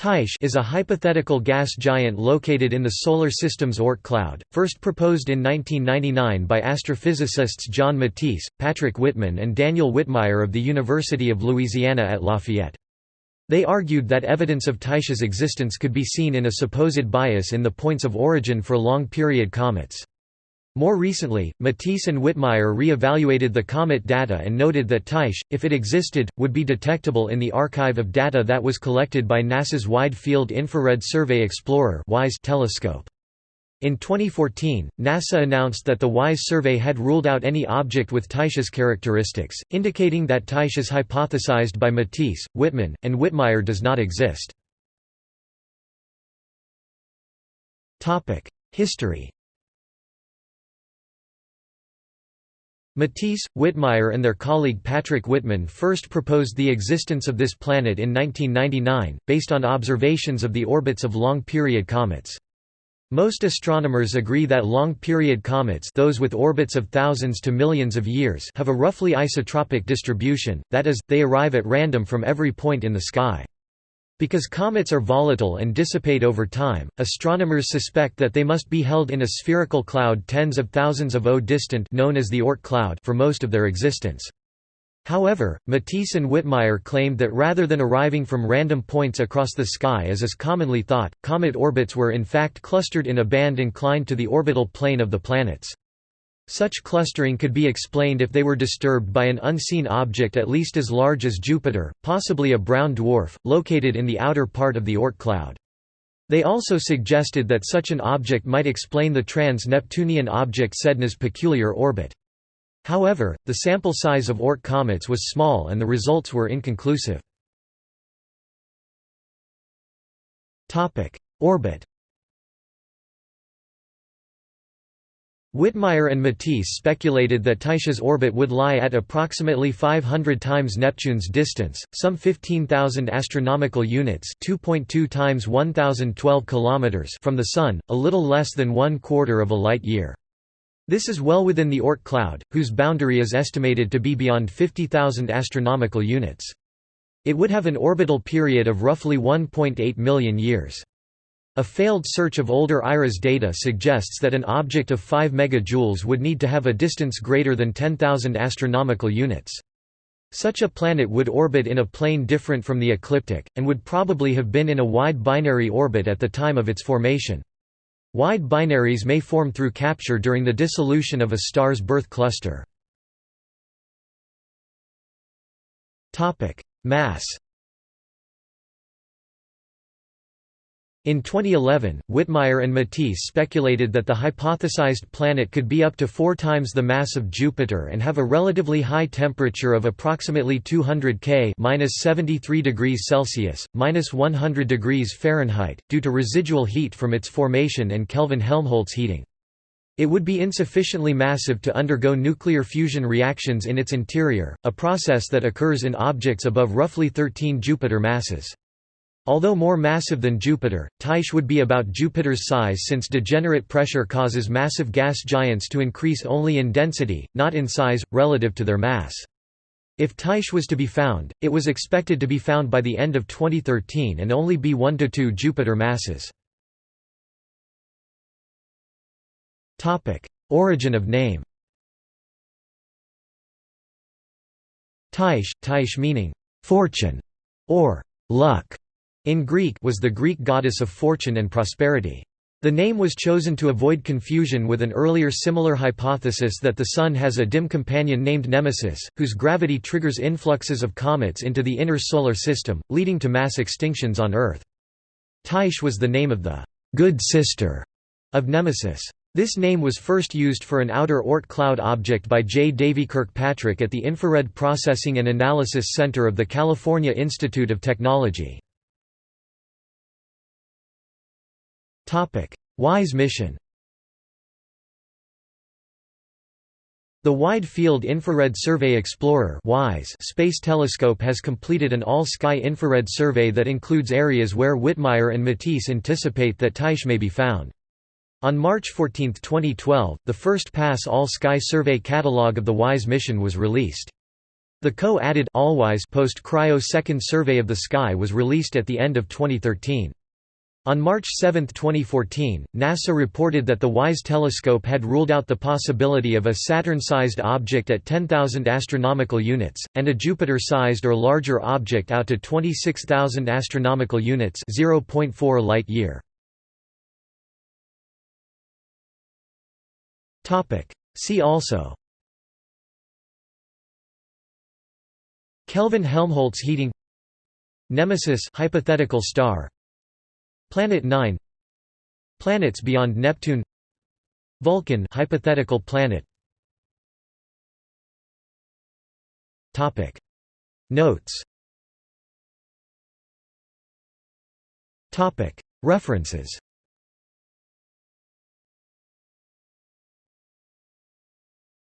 Tyche is a hypothetical gas giant located in the Solar System's Oort cloud, first proposed in 1999 by astrophysicists John Matese, Patrick Whitman and Daniel Whitmire of the University of Louisiana at Lafayette. They argued that evidence of Tyche's existence could be seen in a supposed bias in the points of origin for long-period comets. More recently, Matese and Whitmire re-evaluated the comet data and noted that Tyche, if it existed, would be detectable in the archive of data that was collected by NASA's Wide Field Infrared Survey Explorer telescope. In 2014, NASA announced that the WISE survey had ruled out any object with Tyche's characteristics, indicating that Tyche as hypothesized by Matese, Whitman, and Whitmire does not exist. History Matese, Whitmire and their colleague Patrick Whitman first proposed the existence of this planet in 1999, based on observations of the orbits of long-period comets. Most astronomers agree that long-period comets those with orbits of thousands to millions of years have a roughly isotropic distribution, that is, they arrive at random from every point in the sky. Because comets are volatile and dissipate over time, astronomers suspect that they must be held in a spherical cloud tens of thousands of O distant known as the Oort cloud for most of their existence. However, Matese and Whitmire claimed that rather than arriving from random points across the sky as is commonly thought, comet orbits were in fact clustered in a band inclined to the orbital plane of the planets. Such clustering could be explained if they were disturbed by an unseen object at least as large as Jupiter, possibly a brown dwarf, located in the outer part of the Oort cloud. They also suggested that such an object might explain the trans-Neptunian object Sedna's peculiar orbit. However, the sample size of Oort comets was small and the results were inconclusive. Orbit Whitmire and Matese speculated that Tyche's orbit would lie at approximately 500 times Neptune's distance, some 15,000 astronomical units, 2.2 times 1012 kilometers from the sun, a little less than one quarter of a light year. This is well within the Oort cloud, whose boundary is estimated to be beyond 50,000 astronomical units. It would have an orbital period of roughly 1.8 million years. A failed search of older IRAS data suggests that an object of 5 megajoules would need to have a distance greater than 10,000 astronomical units. Such a planet would orbit in a plane different from the ecliptic, and would probably have been in a wide binary orbit at the time of its formation. Wide binaries may form through capture during the dissolution of a star's birth cluster. Mass In 2011, Whitmire and Matese speculated that the hypothesized planet could be up to four times the mass of Jupiter and have a relatively high temperature of approximately 200 K (-73 degrees Celsius, (-100 degrees Fahrenheit) due to residual heat from its formation and Kelvin-Helmholtz heating. It would be insufficiently massive to undergo nuclear fusion reactions in its interior, a process that occurs in objects above roughly 13 Jupiter masses. Although more massive than Jupiter, Tyche would be about Jupiter's size since degenerate pressure causes massive gas giants to increase only in density, not in size, relative to their mass. If Tyche was to be found, it was expected to be found by the end of 2013 and only be 1 to 2 Jupiter masses. Origin of name Tyche, Tyche meaning, fortune, or luck, in Greek was the Greek goddess of fortune and prosperity. The name was chosen to avoid confusion with an earlier similar hypothesis that the Sun has a dim companion named Nemesis, whose gravity triggers influxes of comets into the inner solar system, leading to mass extinctions on Earth. Tyche was the name of the «good sister» of Nemesis. This name was first used for an outer Oort cloud object by J. Davy Kirkpatrick at the Infrared Processing and Analysis Center of the California Institute of Technology. WISE mission The Wide Field Infrared Survey Explorer space telescope has completed an all-sky infrared survey that includes areas where Whitmire and Matese anticipate that Tyche may be found. On March 14, 2012, the first pass all-sky survey catalog of the WISE mission was released. The co-added post-cryo second survey of the sky was released at the end of 2013. On March 7, 2014, NASA reported that the WISE telescope had ruled out the possibility of a Saturn-sized object at 10,000 astronomical units, and a Jupiter-sized or larger object out to 26,000 astronomical units 0.4 light-year. See also. Kelvin-Helmholtz heating. Nemesis hypothetical star Planet 9 Planets beyond Neptune. Vulcan hypothetical planet. Topic. Notes. Topic. References